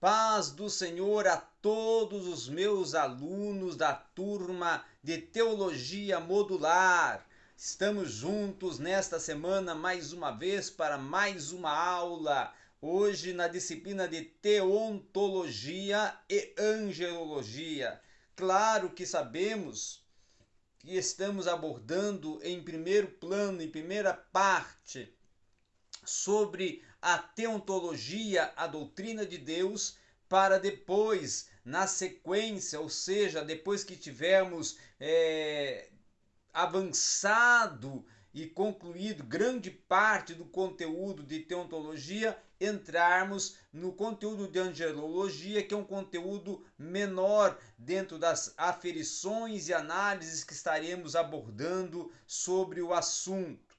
Paz do Senhor a todos os meus alunos da turma de Teologia Modular. Estamos juntos nesta semana mais uma vez para mais uma aula. Hoje na disciplina de Teontologia e Angelologia. Claro que sabemos que estamos abordando em primeiro plano, em primeira parte, sobre a teontologia, a doutrina de Deus, para depois, na sequência, ou seja, depois que tivermos é, avançado e concluído grande parte do conteúdo de teontologia, entrarmos no conteúdo de angelologia, que é um conteúdo menor dentro das aferições e análises que estaremos abordando sobre o assunto.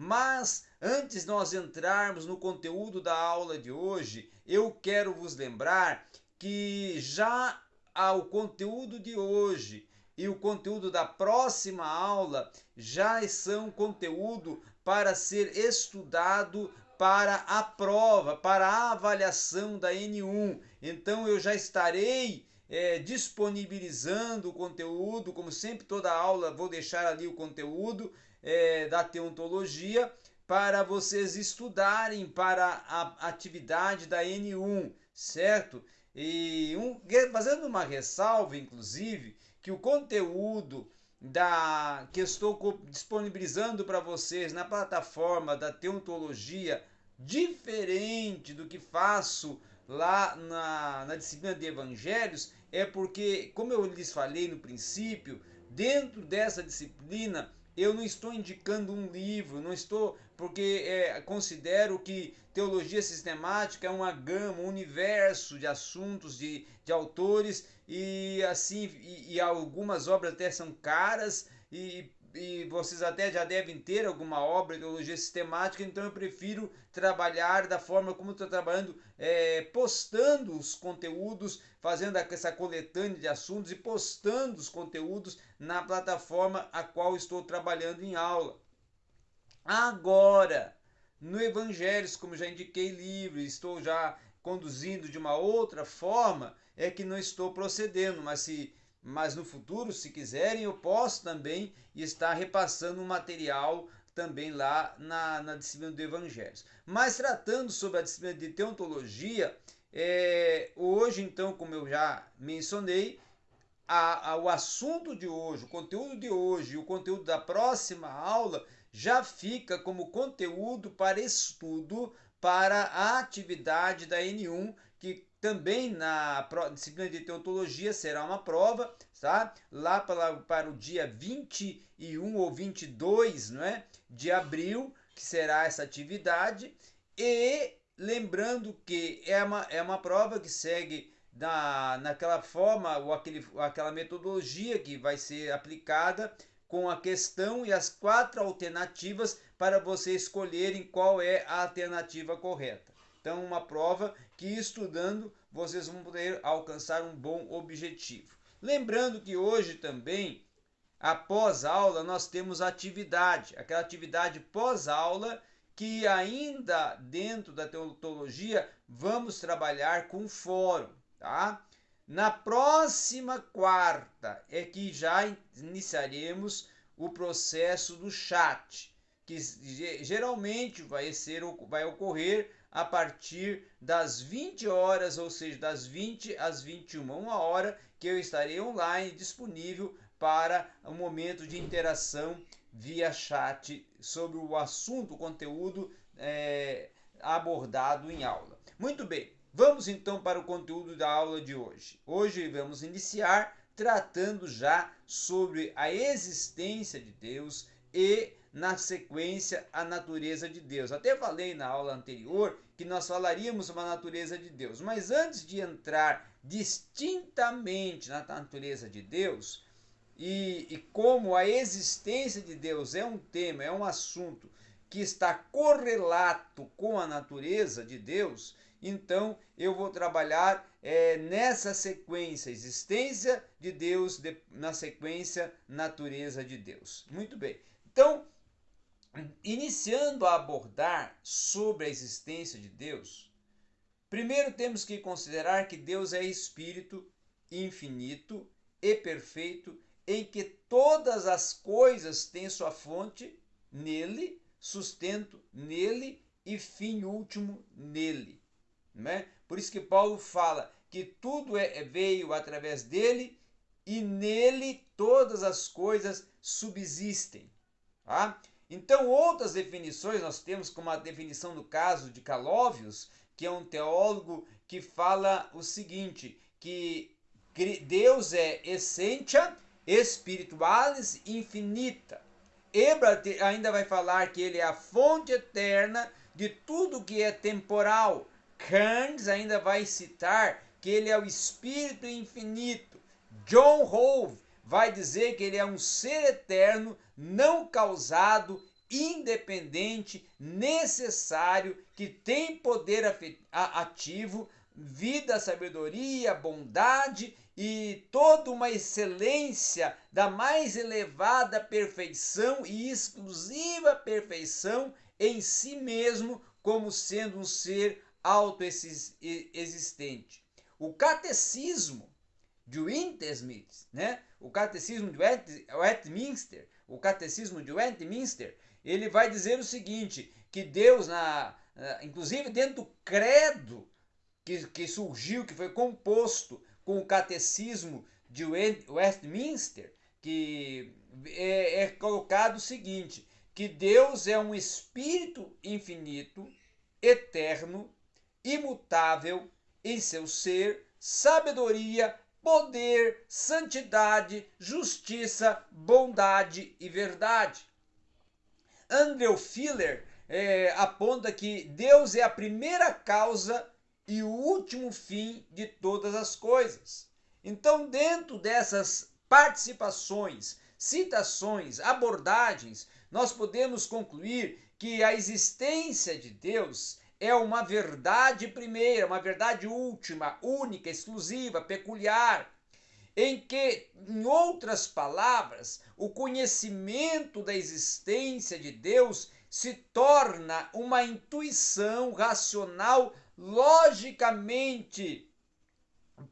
Mas antes nós entrarmos no conteúdo da aula de hoje, eu quero vos lembrar que já ao conteúdo de hoje e o conteúdo da próxima aula já são conteúdo para ser estudado para a prova, para a avaliação da N1. Então eu já estarei é, disponibilizando o conteúdo, como sempre toda aula vou deixar ali o conteúdo é, da teontologia para vocês estudarem para a atividade da N1, certo? E um, fazendo uma ressalva, inclusive, que o conteúdo da que estou disponibilizando para vocês na plataforma da teontologia, diferente do que faço lá na, na disciplina de evangelhos, é porque, como eu lhes falei no princípio, dentro dessa disciplina eu não estou indicando um livro, não estou porque é, considero que teologia sistemática é uma gama, um universo de assuntos, de, de autores e assim e, e algumas obras até são caras e e vocês até já devem ter alguma obra de teologia sistemática, então eu prefiro trabalhar da forma como estou trabalhando, é, postando os conteúdos, fazendo essa coletânea de assuntos e postando os conteúdos na plataforma a qual estou trabalhando em aula. Agora, no Evangelhos, como já indiquei livre, estou já conduzindo de uma outra forma, é que não estou procedendo, mas se mas no futuro, se quiserem, eu posso também estar repassando um material também lá na, na disciplina do Evangelho. Mas tratando sobre a disciplina de teontologia, é, hoje, então, como eu já mencionei, a, a, o assunto de hoje, o conteúdo de hoje e o conteúdo da próxima aula já fica como conteúdo para estudo para a atividade da N1, que também na disciplina de teontologia será uma prova, tá? Lá para, para o dia 21 ou 22 não é? de abril, que será essa atividade. E lembrando que é uma, é uma prova que segue na, naquela forma ou aquele, aquela metodologia que vai ser aplicada com a questão e as quatro alternativas para você escolherem qual é a alternativa correta. Então, uma prova que estudando vocês vão poder alcançar um bom objetivo. Lembrando que hoje também, após aula, nós temos atividade, aquela atividade pós-aula que ainda dentro da teologia vamos trabalhar com fórum, tá? Na próxima quarta é que já iniciaremos o processo do chat, que geralmente vai ser vai ocorrer a partir das 20 horas, ou seja, das 20 às 21, uma hora que eu estarei online disponível para um momento de interação via chat sobre o assunto, o conteúdo é, abordado em aula. Muito bem, vamos então para o conteúdo da aula de hoje. Hoje vamos iniciar tratando já sobre a existência de Deus e na sequência a natureza de Deus. Até falei na aula anterior que nós falaríamos sobre a natureza de Deus, mas antes de entrar distintamente na natureza de Deus, e, e como a existência de Deus é um tema, é um assunto que está correlato com a natureza de Deus, então eu vou trabalhar é, nessa sequência, existência de Deus, de, na sequência, natureza de Deus. Muito bem. Então, iniciando a abordar sobre a existência de Deus, Primeiro temos que considerar que Deus é espírito infinito e perfeito, em que todas as coisas têm sua fonte nele, sustento nele e fim último nele. Né? Por isso que Paulo fala que tudo é, é, veio através dele e nele todas as coisas subsistem. Tá? Então, outras definições nós temos, como a definição do caso de Calóvios, que é um teólogo que fala o seguinte, que Deus é essentia espiritualis infinita. Ebert ainda vai falar que ele é a fonte eterna de tudo que é temporal. Kearns ainda vai citar que ele é o espírito infinito. John Hove vai dizer que ele é um ser eterno, não causado, independente, necessário, que tem poder ativo, vida, sabedoria, bondade e toda uma excelência da mais elevada perfeição e exclusiva perfeição em si mesmo, como sendo um ser autoexistente. O catecismo de Wintersmith, né? o catecismo de Westminster, o catecismo de Westminster, ele vai dizer o seguinte, que Deus, na, inclusive dentro do credo que, que surgiu, que foi composto com o catecismo de Westminster, que é, é colocado o seguinte, que Deus é um espírito infinito, eterno, imutável em seu ser, sabedoria, poder, santidade, justiça, bondade e verdade. Andrew Filler é, aponta que Deus é a primeira causa e o último fim de todas as coisas. Então, dentro dessas participações, citações, abordagens, nós podemos concluir que a existência de Deus é uma verdade primeira, uma verdade última, única, exclusiva, peculiar, em que, em outras palavras, o conhecimento da existência de Deus se torna uma intuição racional logicamente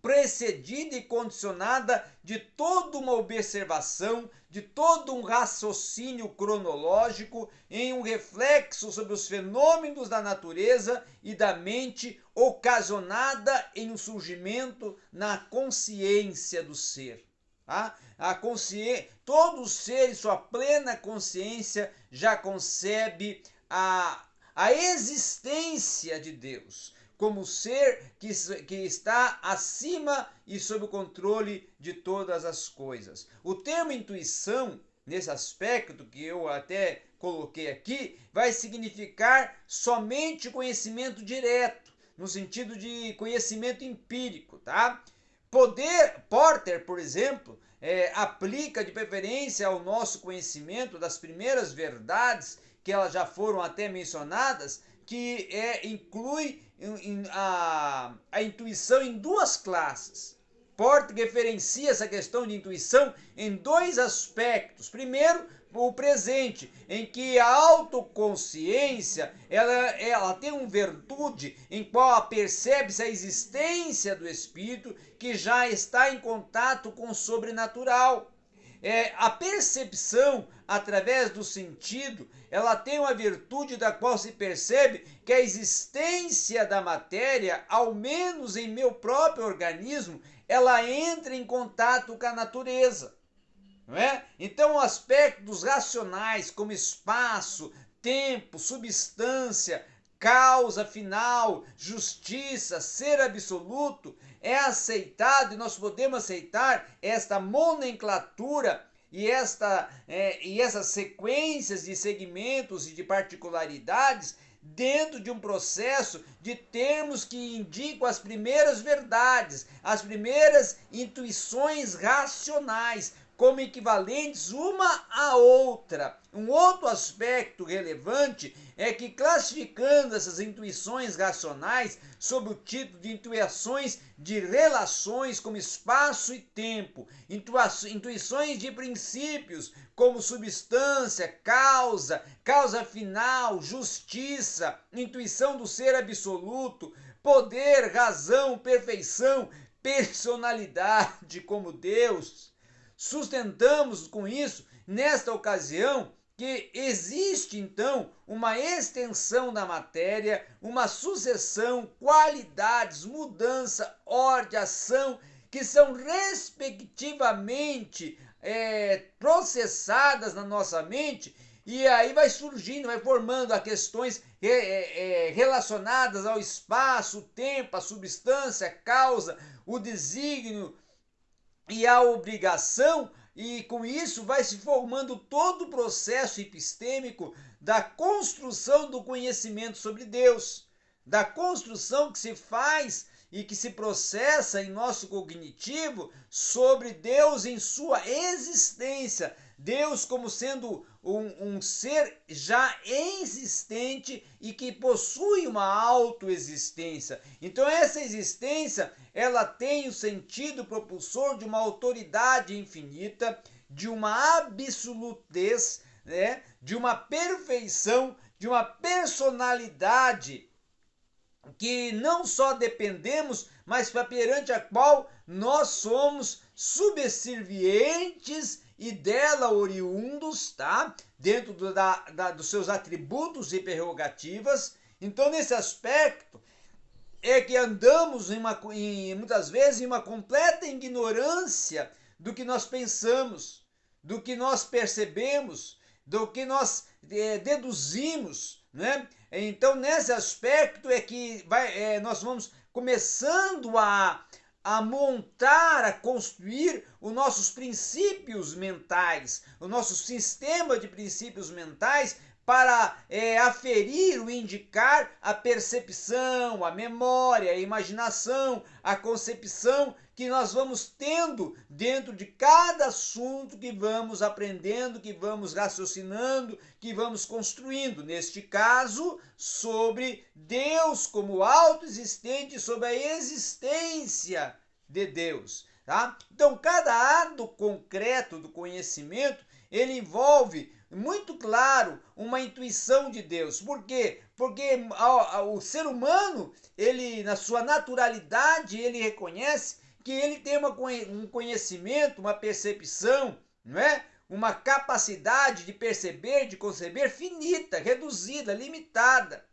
precedida e condicionada de toda uma observação, de todo um raciocínio cronológico, em um reflexo sobre os fenômenos da natureza e da mente, ocasionada em um surgimento na consciência do ser. Tá? A consciência, todo ser em sua plena consciência já concebe a, a existência de Deus como ser que, que está acima e sob o controle de todas as coisas. O termo intuição, nesse aspecto que eu até coloquei aqui, vai significar somente conhecimento direto, no sentido de conhecimento empírico, tá? Poder, Porter, por exemplo, é, aplica de preferência ao nosso conhecimento das primeiras verdades que elas já foram até mencionadas, que é, inclui a, a intuição em duas classes. Porte referencia essa questão de intuição em dois aspectos. Primeiro, o presente, em que a autoconsciência ela, ela tem uma virtude em qual percebe-se a existência do espírito que já está em contato com o sobrenatural. É, a percepção através do sentido, ela tem uma virtude da qual se percebe que a existência da matéria, ao menos em meu próprio organismo, ela entra em contato com a natureza. Não é? Então, aspectos racionais como espaço, tempo, substância, causa final, justiça, ser absoluto, é aceitado e nós podemos aceitar esta nomenclatura e, esta, é, e essas sequências de segmentos e de particularidades dentro de um processo de termos que indicam as primeiras verdades, as primeiras intuições racionais, como equivalentes uma à outra. Um outro aspecto relevante é que, classificando essas intuições racionais sob o título de intuições de relações como espaço e tempo, intuições de princípios como substância, causa, causa final, justiça, intuição do ser absoluto, poder, razão, perfeição, personalidade como Deus. Sustentamos com isso, nesta ocasião, que existe então uma extensão da matéria, uma sucessão, qualidades, mudança, ordem, ação, que são respectivamente é, processadas na nossa mente e aí vai surgindo, vai formando a questões é, é, é, relacionadas ao espaço, tempo, a substância, causa, o desígnio e a obrigação, e com isso vai se formando todo o processo epistêmico da construção do conhecimento sobre Deus, da construção que se faz e que se processa em nosso cognitivo sobre Deus em sua existência, Deus como sendo um, um, ser já existente e que possui uma autoexistência. Então essa existência, ela tem o sentido propulsor de uma autoridade infinita, de uma absolutez, né? de uma perfeição, de uma personalidade que não só dependemos, mas perante a qual nós somos subservientes e dela oriundos, tá? Dentro da, da, dos seus atributos e prerrogativas. Então, nesse aspecto, é que andamos em uma, em, muitas vezes em uma completa ignorância do que nós pensamos, do que nós percebemos, do que nós é, deduzimos, né? Então, nesse aspecto é que vai, é, nós vamos começando a, a montar, a construir os nossos princípios mentais, o nosso sistema de princípios mentais para é, aferir ou indicar a percepção, a memória, a imaginação, a concepção que nós vamos tendo dentro de cada assunto que vamos aprendendo, que vamos raciocinando, que vamos construindo. Neste caso, sobre Deus como autoexistente, sobre a existência de Deus. Tá? Então, cada ato concreto do conhecimento ele envolve muito claro uma intuição de Deus. Por quê? Porque o ser humano, ele na sua naturalidade, ele reconhece que ele tem uma, um conhecimento, uma percepção, não é? Uma capacidade de perceber, de conceber finita, reduzida, limitada.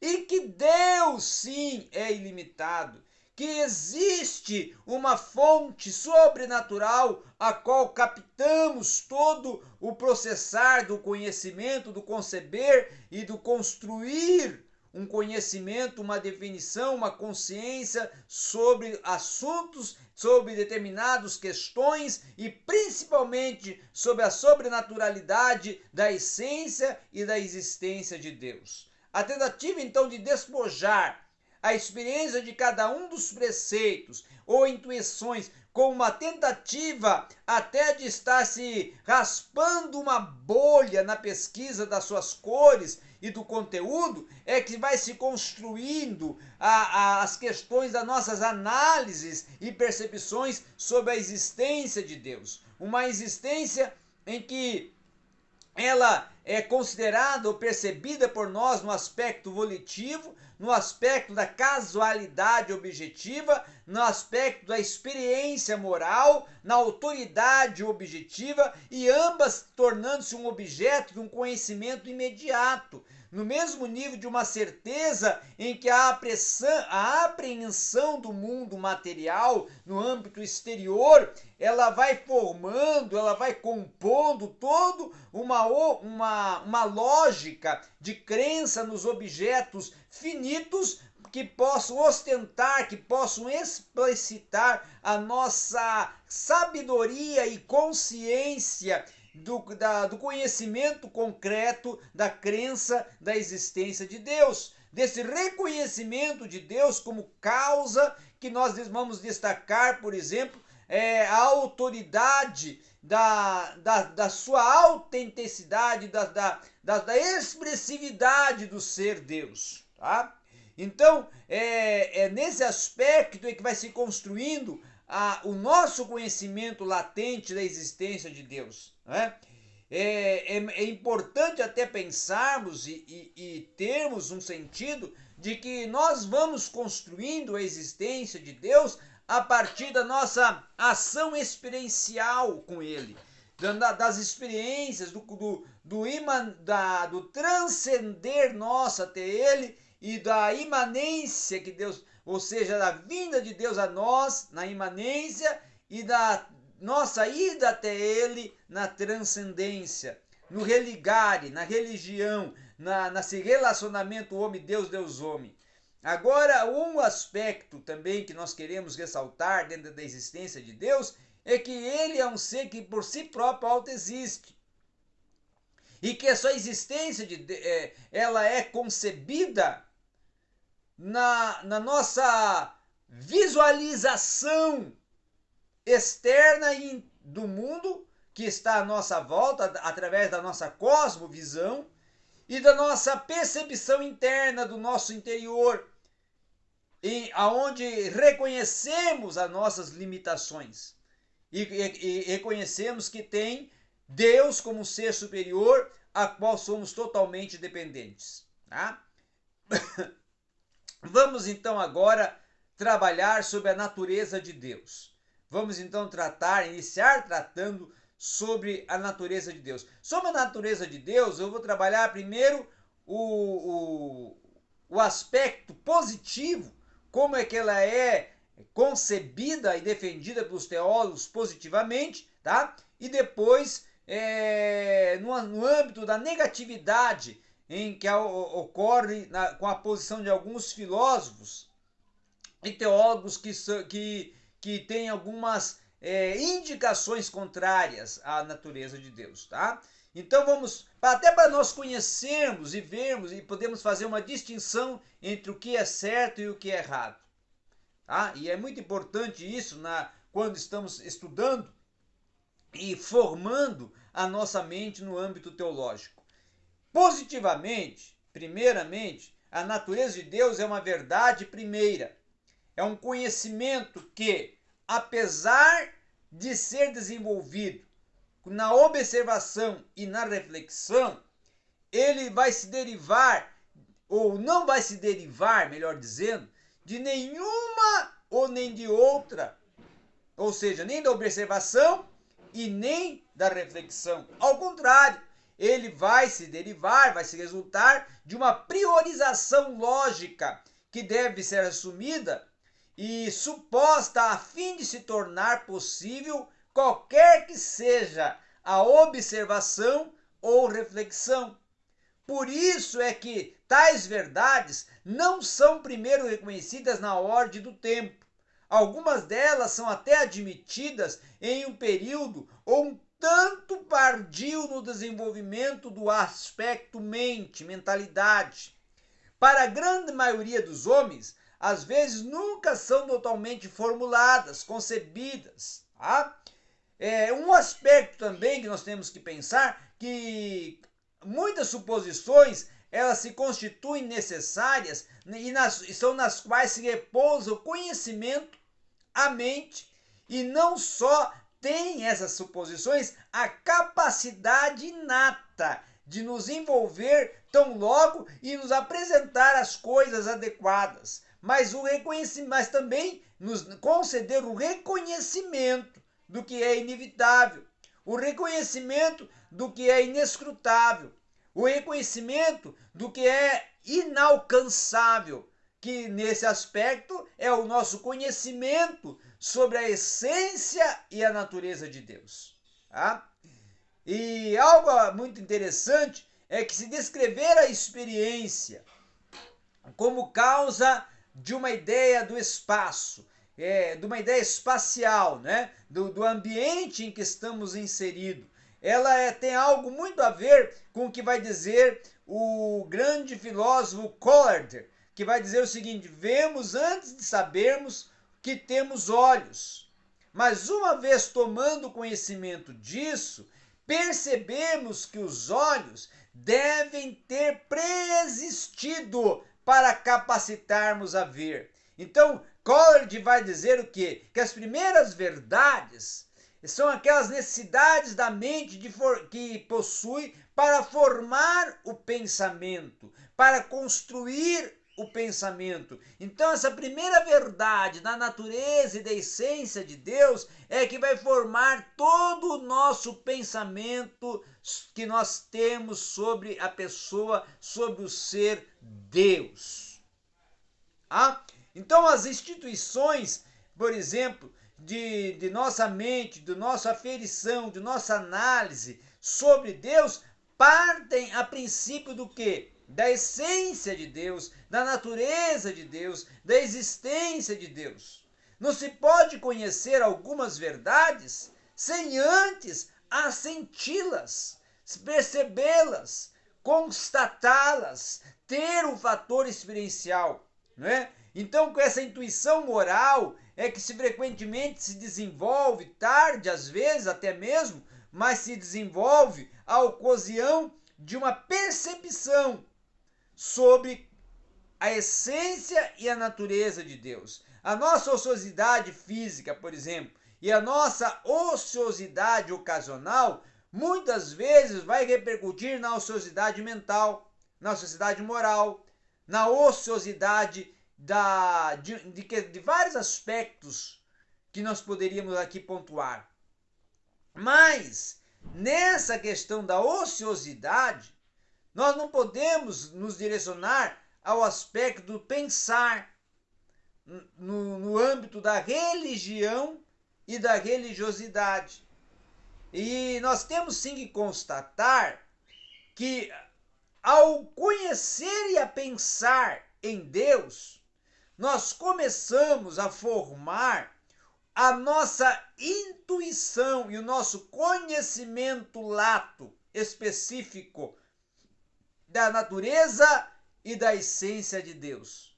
E que Deus sim é ilimitado que existe uma fonte sobrenatural a qual captamos todo o processar do conhecimento, do conceber e do construir um conhecimento, uma definição, uma consciência sobre assuntos, sobre determinadas questões e principalmente sobre a sobrenaturalidade da essência e da existência de Deus. A tentativa então de despojar a experiência de cada um dos preceitos ou intuições com uma tentativa até de estar se raspando uma bolha na pesquisa das suas cores e do conteúdo, é que vai se construindo a, a, as questões das nossas análises e percepções sobre a existência de Deus. Uma existência em que ela é considerada ou percebida por nós no aspecto volitivo, no aspecto da casualidade objetiva, no aspecto da experiência moral, na autoridade objetiva e ambas tornando-se um objeto de um conhecimento imediato, no mesmo nível de uma certeza em que a, a apreensão do mundo material no âmbito exterior, ela vai formando, ela vai compondo todo uma, uma, uma lógica de crença nos objetos finitos que possam ostentar, que possam explicitar a nossa sabedoria e consciência do, da, do conhecimento concreto da crença da existência de Deus, desse reconhecimento de Deus como causa que nós vamos destacar, por exemplo, é, a autoridade da, da, da sua autenticidade, da, da, da, da expressividade do ser Deus. Tá? Então, é, é nesse aspecto é que vai se construindo a, o nosso conhecimento latente da existência de Deus. Né? É, é, é importante até pensarmos e, e, e termos um sentido de que nós vamos construindo a existência de Deus a partir da nossa ação experiencial com Ele, das experiências, do, do, do, iman, da, do transcender nosso até Ele e da imanência que Deus, ou seja, da vinda de Deus a nós na imanência e da nossa ida até Ele na transcendência, no religare, na religião, na, nesse relacionamento homem-Deus, Deus-homem. Agora, um aspecto também que nós queremos ressaltar dentro da existência de Deus é que ele é um ser que por si próprio autoexiste. E que a sua existência de, é, ela é concebida na, na nossa visualização externa do mundo que está à nossa volta, através da nossa cosmovisão e da nossa percepção interna do nosso interior, em, aonde reconhecemos as nossas limitações e, e, e reconhecemos que tem Deus como ser superior a qual somos totalmente dependentes. Tá? Vamos então agora trabalhar sobre a natureza de Deus. Vamos então tratar, iniciar tratando sobre a natureza de Deus. Sobre a natureza de Deus, eu vou trabalhar primeiro o, o, o aspecto positivo, como é que ela é concebida e defendida pelos teólogos positivamente, tá? E depois, é, no, no âmbito da negatividade, em que ocorre na, com a posição de alguns filósofos e teólogos que, que, que têm algumas é, indicações contrárias à natureza de Deus, tá? Então vamos, até para nós conhecermos e vermos e podemos fazer uma distinção entre o que é certo e o que é errado. Tá? E é muito importante isso na, quando estamos estudando e formando a nossa mente no âmbito teológico. Positivamente, primeiramente, a natureza de Deus é uma verdade primeira. É um conhecimento que, apesar de ser desenvolvido na observação e na reflexão, ele vai se derivar, ou não vai se derivar, melhor dizendo, de nenhuma ou nem de outra, ou seja, nem da observação e nem da reflexão. Ao contrário, ele vai se derivar, vai se resultar de uma priorização lógica que deve ser assumida e suposta a fim de se tornar possível qualquer que seja a observação ou reflexão. Por isso é que tais verdades não são primeiro reconhecidas na ordem do tempo. Algumas delas são até admitidas em um período ou um tanto pardio no desenvolvimento do aspecto mente, mentalidade. Para a grande maioria dos homens, às vezes nunca são totalmente formuladas, concebidas. Tá? É um aspecto também que nós temos que pensar que muitas suposições elas se constituem necessárias e, nas, e são nas quais se repousa o conhecimento, a mente e não só tem essas suposições a capacidade inata de nos envolver tão logo e nos apresentar as coisas adequadas, mas o reconhecimento, mas também nos conceder o reconhecimento do que é inevitável, o reconhecimento do que é inescrutável, o reconhecimento do que é inalcançável, que nesse aspecto é o nosso conhecimento sobre a essência e a natureza de Deus. Tá? E algo muito interessante é que se descrever a experiência como causa de uma ideia do espaço, é, de uma ideia espacial, né? do, do ambiente em que estamos inseridos, ela é, tem algo muito a ver com o que vai dizer o grande filósofo Collier, que vai dizer o seguinte: vemos antes de sabermos que temos olhos. Mas uma vez tomando conhecimento disso, percebemos que os olhos devem ter preexistido para capacitarmos a ver. Então, Coleridge vai dizer o quê? Que as primeiras verdades são aquelas necessidades da mente for, que possui para formar o pensamento, para construir o pensamento. Então, essa primeira verdade da natureza e da essência de Deus é que vai formar todo o nosso pensamento que nós temos sobre a pessoa, sobre o ser Deus. Ah? Então, as instituições, por exemplo, de, de nossa mente, de nossa aferição, de nossa análise sobre Deus, partem a princípio do que? Da essência de Deus, da natureza de Deus, da existência de Deus. Não se pode conhecer algumas verdades sem antes assenti-las, percebê-las, constatá-las, ter um fator experiencial, não é? Então, com essa intuição moral é que se frequentemente se desenvolve tarde, às vezes até mesmo, mas se desenvolve a ocasião de uma percepção sobre a essência e a natureza de Deus. A nossa ociosidade física, por exemplo, e a nossa ociosidade ocasional muitas vezes vai repercutir na ociosidade mental, na ociosidade moral, na ociosidade da, de, de, de vários aspectos que nós poderíamos aqui pontuar. Mas, nessa questão da ociosidade, nós não podemos nos direcionar ao aspecto do pensar no, no âmbito da religião e da religiosidade. E nós temos sim que constatar que ao conhecer e a pensar em Deus, nós começamos a formar a nossa intuição e o nosso conhecimento lato específico da natureza e da essência de Deus.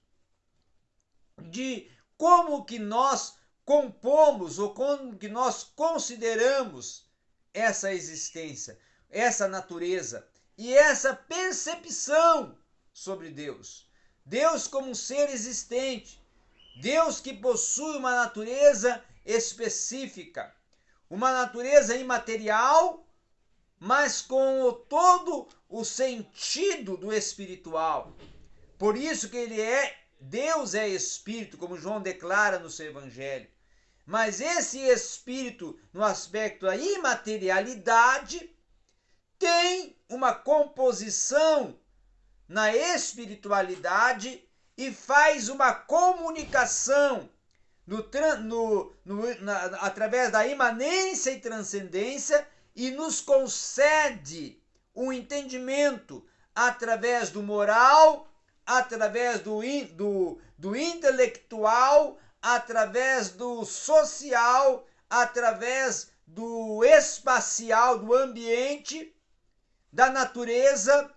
De como que nós compomos ou como que nós consideramos essa existência, essa natureza e essa percepção sobre Deus. Deus como um ser existente, Deus que possui uma natureza específica, uma natureza imaterial, mas com o, todo o sentido do espiritual. Por isso que ele é Deus é espírito, como João declara no seu evangelho. Mas esse espírito, no aspecto da imaterialidade, tem uma composição na espiritualidade e faz uma comunicação no, no, no, na, através da imanência e transcendência e nos concede um entendimento através do moral, através do, do, do intelectual, através do social, através do espacial, do ambiente, da natureza,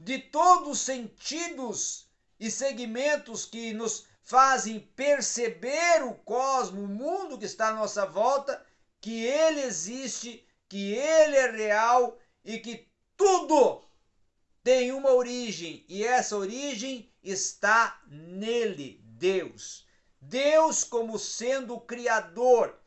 de todos os sentidos e segmentos que nos fazem perceber o cosmos, o mundo que está à nossa volta, que ele existe, que ele é real e que tudo tem uma origem e essa origem está nele, Deus. Deus como sendo o criador,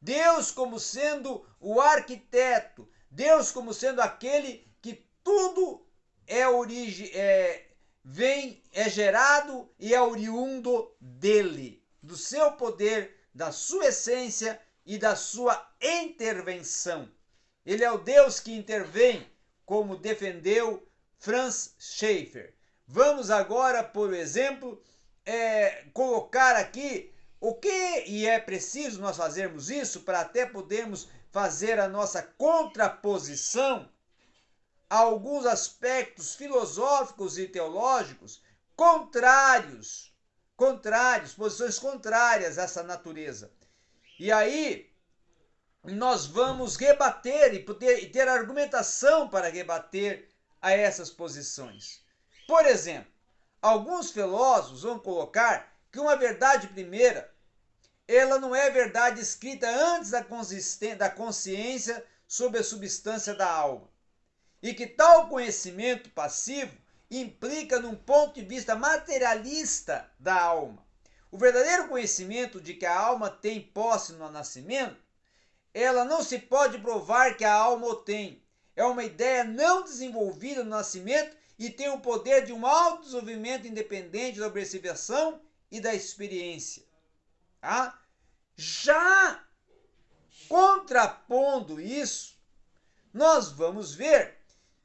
Deus como sendo o arquiteto, Deus como sendo aquele que tudo é origem é vem é gerado e é oriundo dele, do seu poder, da sua essência e da sua intervenção. Ele é o Deus que intervém, como defendeu Franz Schaeffer. Vamos agora, por exemplo, é, colocar aqui o que, e é preciso nós fazermos isso para até podermos fazer a nossa contraposição a alguns aspectos filosóficos e teológicos contrários, contrários, posições contrárias a essa natureza. E aí nós vamos rebater e, poder, ter argumentação para rebater a essas posições. Por exemplo, alguns filósofos vão colocar que uma verdade primeira, ela não é verdade escrita antes da, da consciência sobre a substância da alma. E que tal conhecimento passivo implica num ponto de vista materialista da alma. O verdadeiro conhecimento de que a alma tem posse no nascimento, ela não se pode provar que a alma o tem. É uma ideia não desenvolvida no nascimento e tem o poder de um autodesenvolvimento independente da observação e da experiência. Tá? Já contrapondo isso, nós vamos ver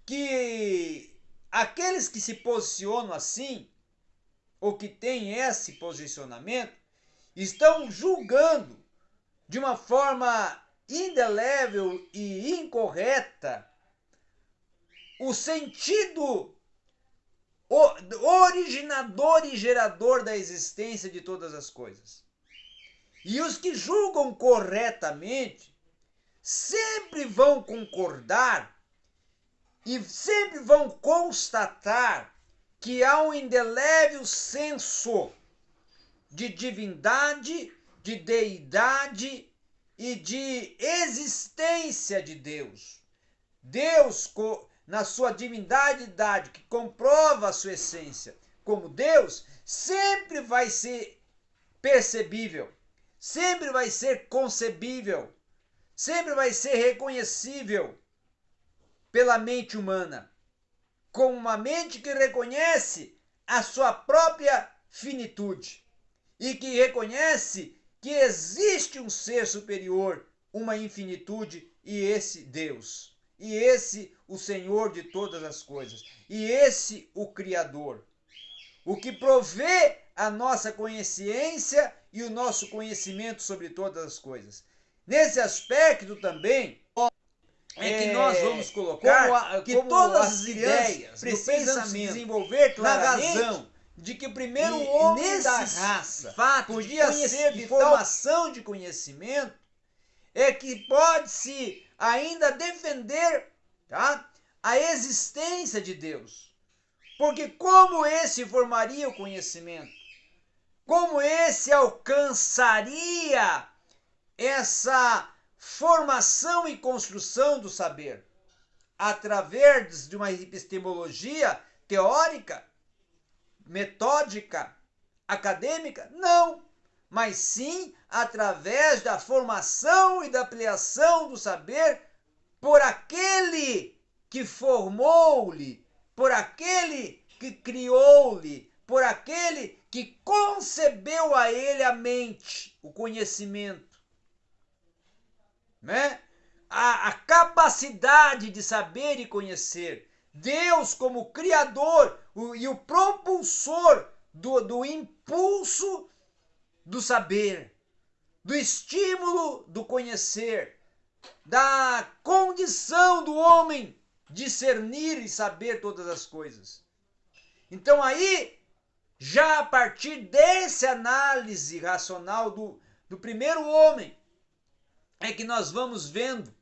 que aqueles que se posicionam assim, ou que têm esse posicionamento, estão julgando de uma forma indelével e incorreta o sentido originador e gerador da existência de todas as coisas. E os que julgam corretamente sempre vão concordar e sempre vão constatar que há um indelével senso de divindade, de deidade e de existência de Deus. Deus, na sua divindade, que comprova a sua essência como Deus, sempre vai ser percebível, sempre vai ser concebível, sempre vai ser reconhecível pela mente humana, como uma mente que reconhece a sua própria finitude e que reconhece que existe um ser superior, uma infinitude e esse Deus. E esse o Senhor de todas as coisas. E esse o Criador. O que provê a nossa consciência e o nosso conhecimento sobre todas as coisas. Nesse aspecto também, é que nós é, vamos colocar a, que todas as ideias precisam se desenvolver claramente na razão de que o primeiro e, homem da raça fato podia ser de formação de conhecimento é que pode-se ainda defender tá, a existência de Deus. Porque como esse formaria o conhecimento? Como esse alcançaria essa formação e construção do saber através de uma epistemologia teórica, metódica, acadêmica? Não, mas sim através da formação e da ampliação do saber por aquele que formou-lhe, por aquele que criou-lhe, por aquele que concebeu a ele a mente, o conhecimento né? A, a capacidade de saber e conhecer. Deus como Criador o, e o propulsor do, do impulso do saber, do estímulo do conhecer, da condição do homem discernir e saber todas as coisas. Então aí, já a partir dessa análise racional do, do primeiro homem, é que nós vamos vendo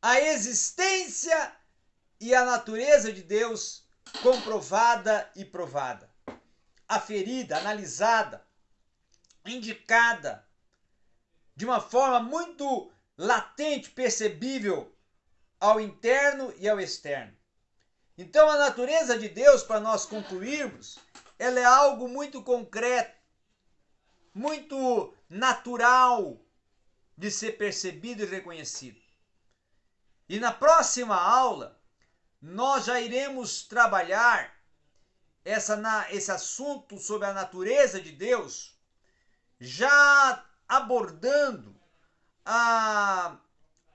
a existência e a natureza de Deus comprovada e provada, aferida, analisada, indicada de uma forma muito latente, percebível ao interno e ao externo. Então a natureza de Deus, para nós concluirmos, ela é algo muito concreto, muito natural, de ser percebido e reconhecido. E na próxima aula, nós já iremos trabalhar essa, na, esse assunto sobre a natureza de Deus, já abordando a,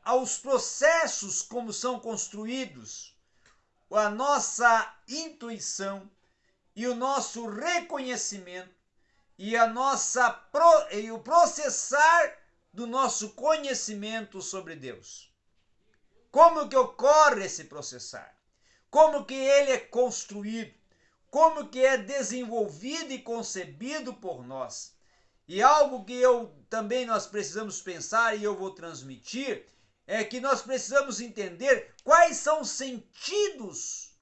aos processos como são construídos, a nossa intuição e o nosso reconhecimento e a nossa pro, e o processar do nosso conhecimento sobre Deus. Como que ocorre esse processar? Como que ele é construído? Como que é desenvolvido e concebido por nós? E algo que eu também nós precisamos pensar e eu vou transmitir é que nós precisamos entender quais são os sentidos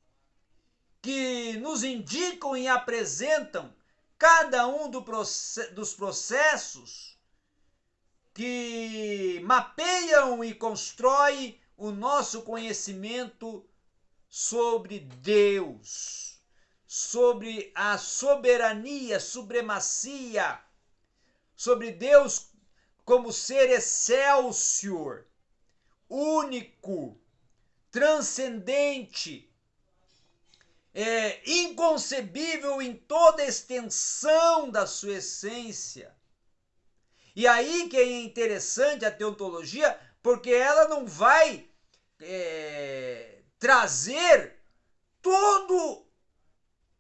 que nos indicam e apresentam cada um do dos processos que mapeiam e constroem o nosso conhecimento sobre Deus, sobre a soberania, supremacia, sobre Deus como ser excelsior, único, transcendente, é, inconcebível em toda a extensão da sua essência. E aí que é interessante a teontologia, porque ela não vai é, trazer todo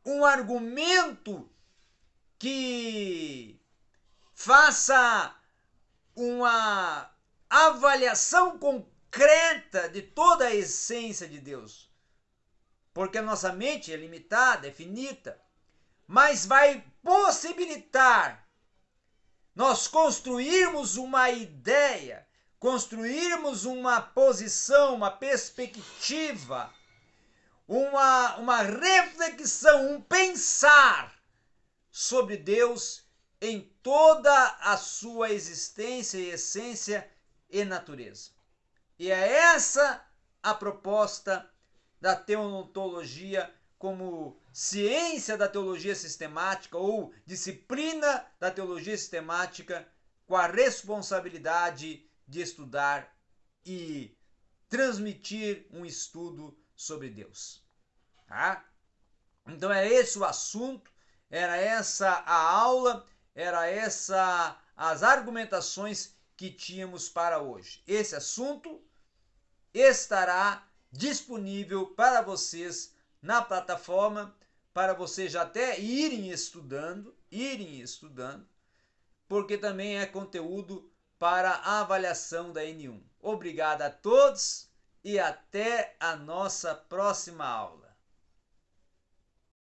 um argumento que faça uma avaliação concreta de toda a essência de Deus. Porque a nossa mente é limitada, é finita, mas vai possibilitar nós construirmos uma ideia, construirmos uma posição, uma perspectiva, uma, uma reflexão, um pensar sobre Deus em toda a sua existência e essência e natureza. E é essa a proposta da teontologia como ciência da teologia sistemática ou disciplina da teologia sistemática com a responsabilidade de estudar e transmitir um estudo sobre Deus. Tá? Então é esse o assunto, era essa a aula, era essa as argumentações que tínhamos para hoje. Esse assunto estará disponível para vocês na plataforma para vocês já até irem estudando, irem estudando, porque também é conteúdo para a avaliação da N1. Obrigado a todos e até a nossa próxima aula.